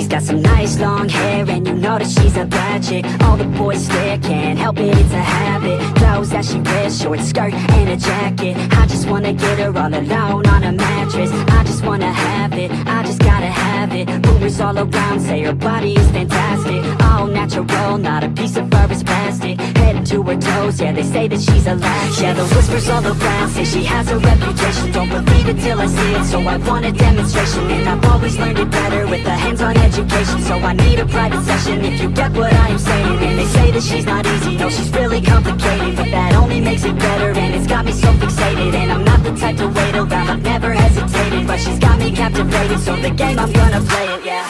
She's got some nice long hair and you know that she's a bad chick. All the boys stare, can't help it, it's a habit. Clothes that she wears, short skirt and a jacket. I just wanna get her all alone on a mattress. I just wanna have it, I just gotta have it. Rumors all around say her body is fantastic. All natural, not a piece of fur is plastic. To her toes, yeah they say that she's a latch. Yeah the whispers all around say she has a reputation. Don't believe it till I see it, so I want a demonstration. And I've always learned it better with a hands-on education. So I need a private session if you get what I am saying. And they say that she's not easy, no she's really complicated. But that only makes it better and it's got me so fixated. And I'm not the type to wait around, I've never hesitated But she's got me captivated, so the game I'm gonna play it, yeah.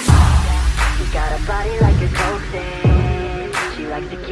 She got a body like a coke She likes to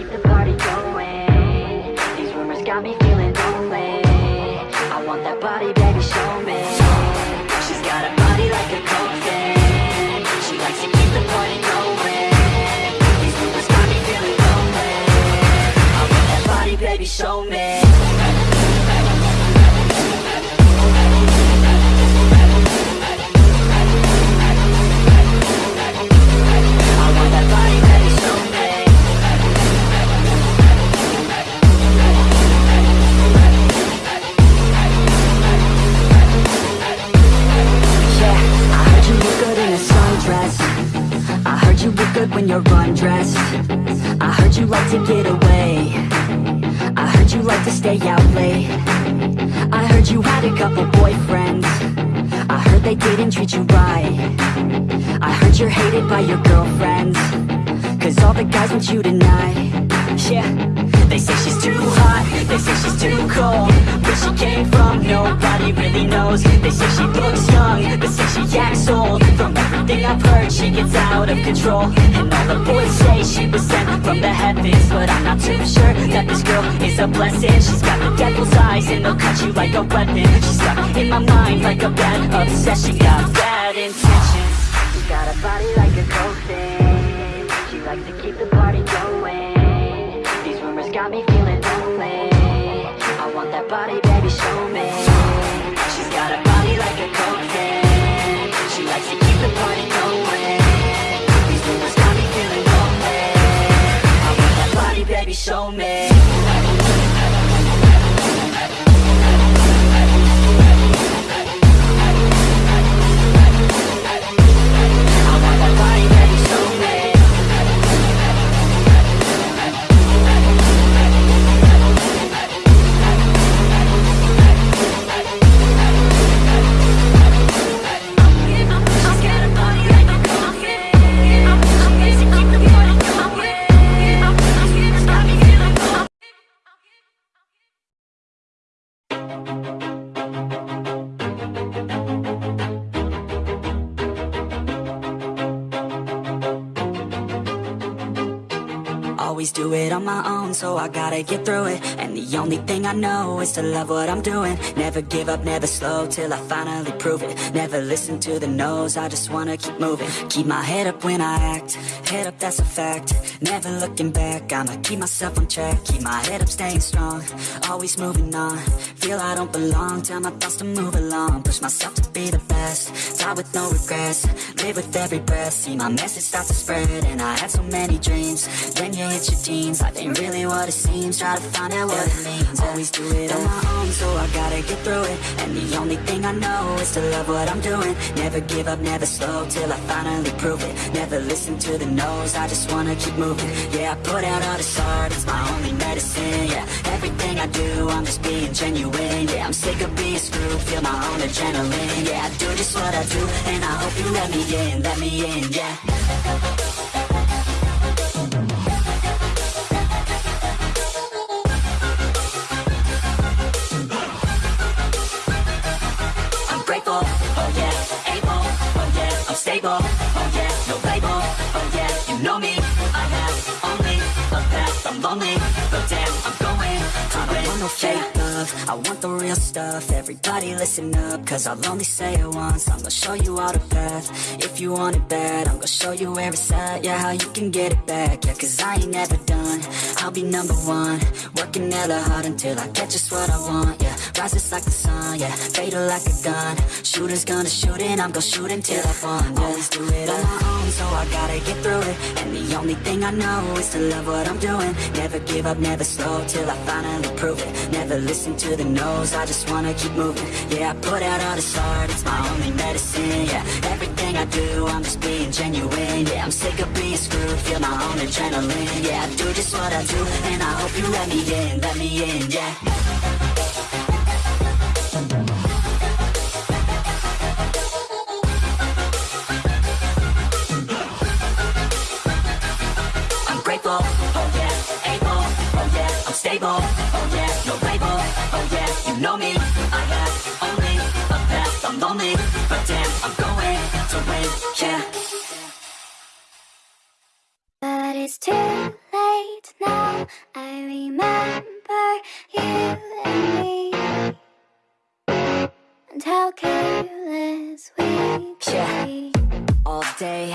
when you're undressed. I heard you like to get away. I heard you like to stay out late. I heard you had a couple boyfriends. I heard they didn't treat you right. I heard you're hated by your girlfriends. Cause all the guys want you tonight. Yeah. They say she's too hot. They say she's too cold she came from Nobody really knows. They say she looks young But say she acts old. From everything I've heard She gets out of control. And all the boys say she was sent from the heavens. But I'm not too sure That this girl is a blessing. She's got the devil's eyes And they'll cut you like a weapon. She's stuck in my mind Like a bad obsession. She Got bad intentions. She's got a body like a coke thing She likes to keep the party going. These rumors got me feeling lonely. I want that body, do it on my own, so I gotta get through it. And the only thing I know is to love what I'm doing. Never give up, never slow, till I finally prove it. Never listen to the no's, I just wanna keep moving. Keep my head up when I act, head up that's a fact. Never looking back, I'ma keep myself on track. Keep my head up, staying strong, always moving on. Feel I don't belong, tell my thoughts to move along. Push myself to be the best, die with no regrets. Live with every breath, see my message start to spread. And I had so many dreams, then you hit your teens Life ain't really what it seems, try to find out what it means. Always do it on my own, so I gotta get through it. And the only thing I know is to love what I'm doing. Never give up, never slow, till I finally prove it. Never listen to the no's, I just wanna keep moving. Yeah, I put out all this art, it's my only medicine. Yeah, everything I do, I'm just being genuine. Yeah, I'm sick of being screwed, feel my own adrenaline. Yeah, I do just what I do, and I hope you let me in, let me in, yeah know me, want no fake love, I want the real stuff. Everybody listen up, cause I'll only say it once. I'm gonna show you all the path, if you want it bad I'm gonna show you it's at, yeah, how you can get it back. Yeah, cause I ain't never done, I'll be number one. Working hella hard until I get just what I want, yeah Rises like the sun, yeah, fatal like a gun. Shooters gonna shoot and I'm gonna shoot until I fall, yeah. Always do it on my own, so I gotta get through it. And the only thing I know is to love what I'm doing. Never give up, never slow, till I finally prove it Never listen to the no's, I just wanna keep moving. Yeah, I put out all this art, it's my only medicine, yeah. Everything I do, I'm just being genuine, yeah. I'm sick of being screwed, feel my own adrenaline Yeah, I do just what I do, and I hope you let me in, let me in, yeah. I'm grateful, lonely, but damn, I'm going to win, yeah. But it's too late now. I remember you and me, and how careless we Yeah. be. all day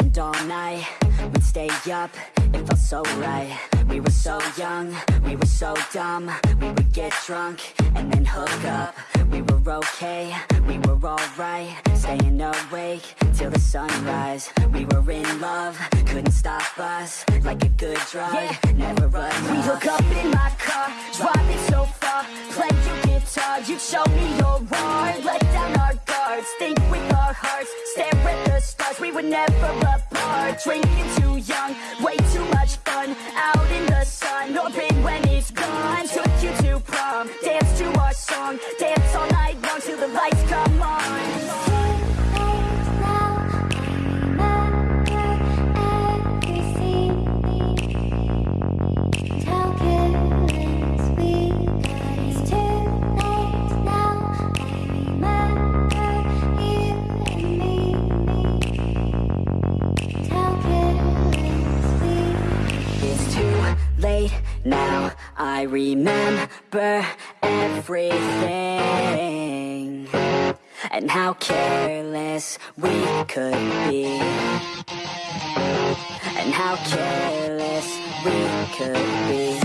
and all night We'd stay up, it felt so right We were so young, we were so dumb We would get drunk and then hook up We were okay, we were alright. Staying awake till the sunrise. We were in love, couldn't stop us. Like a good drug, never run We hook up. in my car, driving so far. Play your guitar, you show me your art Let down our guards, think with our hearts. Stare at the stars, we were never apart. Drinking too young, way too much fun. Out in the sun, hoping when it's gone. Took you to prom, dance to our song. Dance all night long till the lights come on everything. And how careless we could be, and how careless we could be,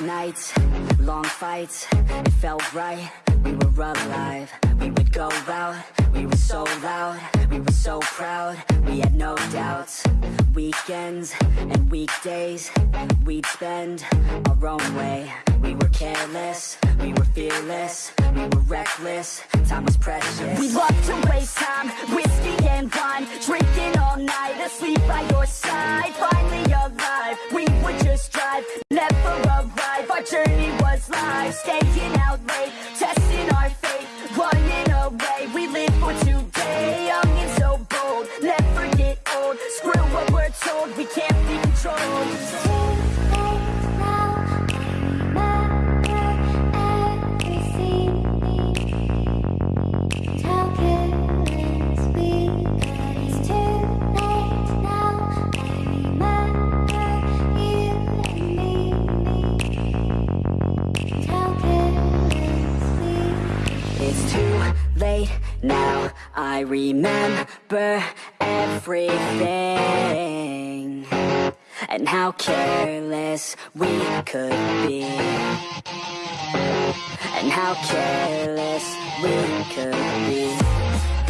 Nights, long fights, it felt right. We were alive. We would go out. We were so loud. We were so proud. We had no doubts. Weekends and weekdays, we'd spend our own way. We were careless. We were fearless. We were reckless. Time precious. We love to waste time, whiskey and wine Drinking all night, asleep by your side. Finally alive, we would just drive. Never arrive, our journey was life Staying out late, testing our Remember everything and how careless we could be, and how careless we could be.